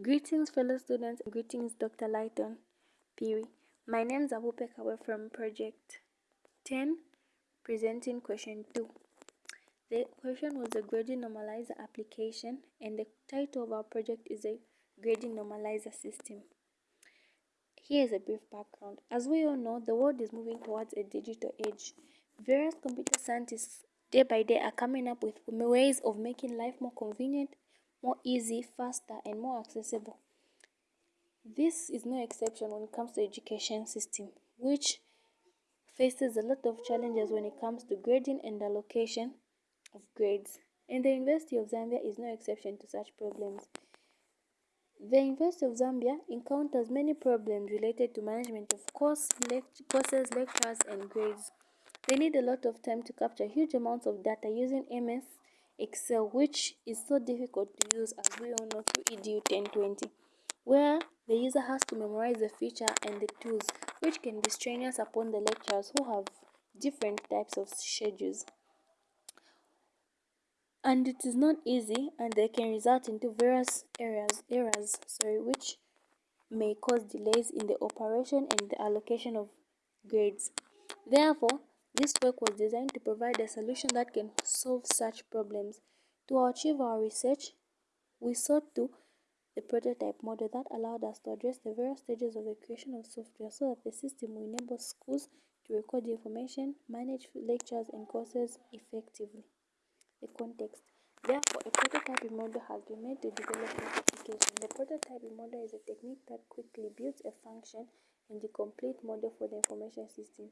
Greetings, fellow students. Greetings, Dr. Lighton Phiri. My name is Abupe Kawe from Project 10, presenting question 2. The question was a grading normalizer application, and the title of our project is a grading normalizer system. Here is a brief background. As we all know, the world is moving towards a digital age. Various computer scientists day by day are coming up with ways of making life more convenient more easy, faster, and more accessible. This is no exception when it comes to education system, which faces a lot of challenges when it comes to grading and allocation of grades. And the University of Zambia is no exception to such problems. The University of Zambia encounters many problems related to management of course, lect courses, lectures, and grades. They need a lot of time to capture huge amounts of data using MS Excel, which is so difficult to use as we all know through EDU 1020, where the user has to memorize the feature and the tools, which can be strenuous upon the lecturers who have different types of schedules. And it is not easy, and they can result into various errors, errors, sorry, which may cause delays in the operation and the allocation of grades. Therefore, this work was designed to provide a solution that can solve such problems. To achieve our research, we sought to the prototype model that allowed us to address the various stages of the creation of software so that the system will enable schools to record information, manage lectures and courses effectively. The context. Therefore, a prototyping model has been made to develop an application. The prototyping model is a technique that quickly builds a function and the complete model for the information system.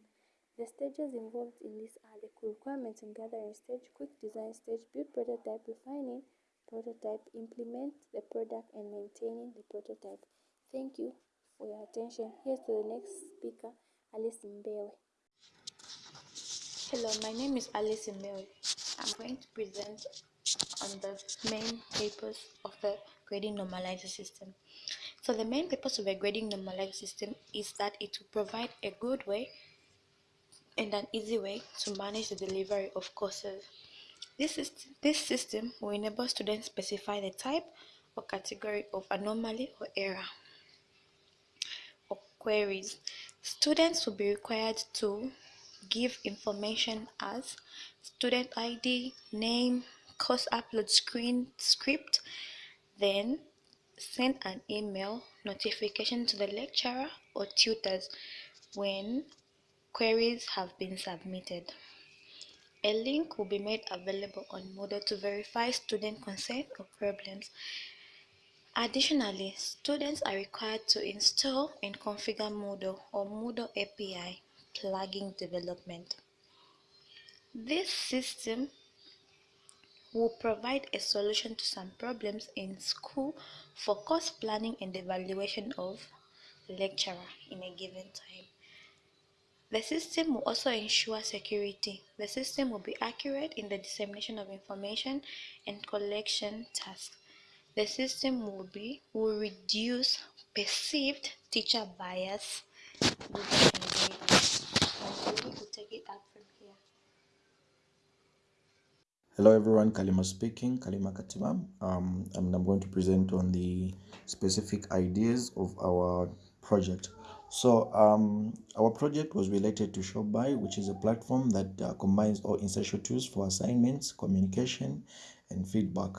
The stages involved in this are the requirements and gathering stage, quick design stage, build prototype, refining prototype, implement the product and maintaining the prototype. Thank you for your attention. Here's to the next speaker, Alice Mbewe. Hello, my name is Alice Mbewe. I'm going to present on the main papers of the grading normalizer system. So the main purpose of a grading normalizer system is that it will provide a good way and an easy way to manage the delivery of courses. This, is, this system will enable students specify the type or category of anomaly or error or queries. Students will be required to give information as student ID, name, course upload screen script, then send an email notification to the lecturer or tutors when queries have been submitted. A link will be made available on Moodle to verify student consent or problems. Additionally, students are required to install and configure Moodle or Moodle API plugin development. This system will provide a solution to some problems in school for course planning and evaluation of lecturer in a given time. The system will also ensure security. The system will be accurate in the dissemination of information and collection tasks. The system will be will reduce perceived teacher bias. Hello everyone, Kalima speaking, Kalima Katimam. Um, and I'm going to present on the specific ideas of our project. So um, our project was related to ShopBuy, which is a platform that uh, combines all essential tools for assignments, communication, and feedback.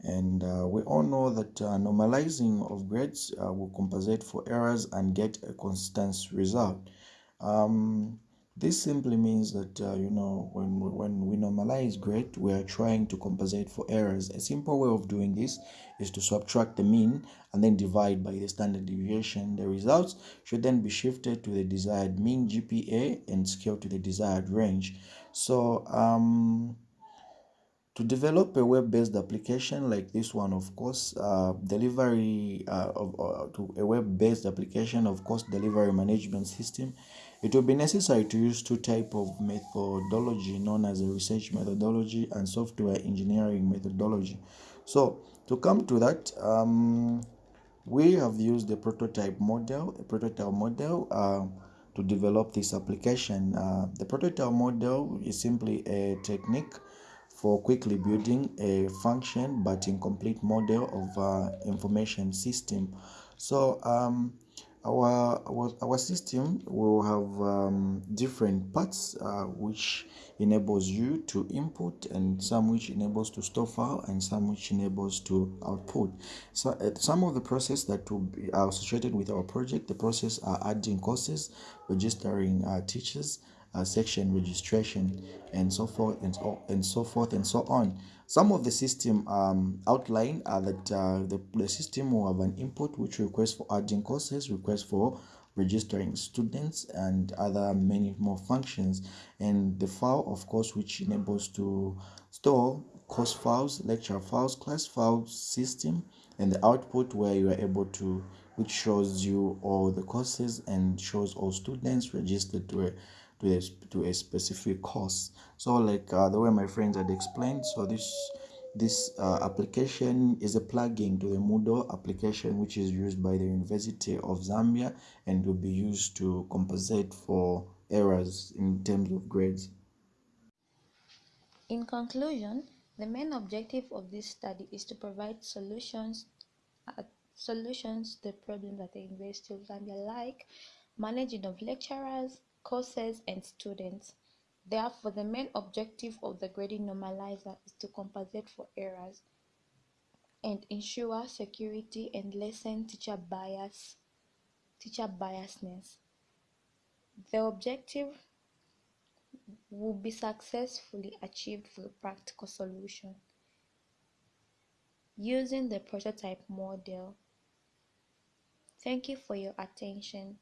And uh, we all know that uh, normalizing of grades uh, will compensate for errors and get a consistent result. Um, this simply means that, uh, you know, when we, when we normalize grade, we are trying to compensate for errors. A simple way of doing this is to subtract the mean and then divide by the standard deviation. The results should then be shifted to the desired mean GPA and scaled to the desired range. So, um, to develop a web-based application like this one of course uh, delivery uh, of uh, to a web-based application of course delivery management system it will be necessary to use two type of methodology known as a research methodology and software engineering methodology so to come to that um, we have used the prototype model a prototype model uh, to develop this application uh, the prototype model is simply a technique for quickly building a function but incomplete model of uh, information system. So um, our, our our system will have um, different parts uh, which enables you to input and some which enables to store file and some which enables to output. So uh, some of the process that will be associated with our project the process are adding courses registering uh, teachers uh, section registration and so forth and so, and so forth and so on. Some of the system um, outline are that uh, the, the system will have an input which requests for adding courses, requests for registering students and other many more functions. And the file of course which enables to store course files lecture files class files system and the output where you are able to which shows you all the courses and shows all students registered to a to a, to a specific course so like uh, the way my friends had explained so this this uh, application is a plugin to the Moodle application which is used by the University of Zambia and will be used to compensate for errors in terms of grades. In conclusion, the main objective of this study is to provide solutions uh, solutions to the problems that the University of Zambia like managing of lecturers, courses and students. Therefore, the main objective of the grading normalizer is to compensate for errors and ensure security and lessen teacher bias, teacher biasness. The objective will be successfully achieved the practical solution using the prototype model. Thank you for your attention.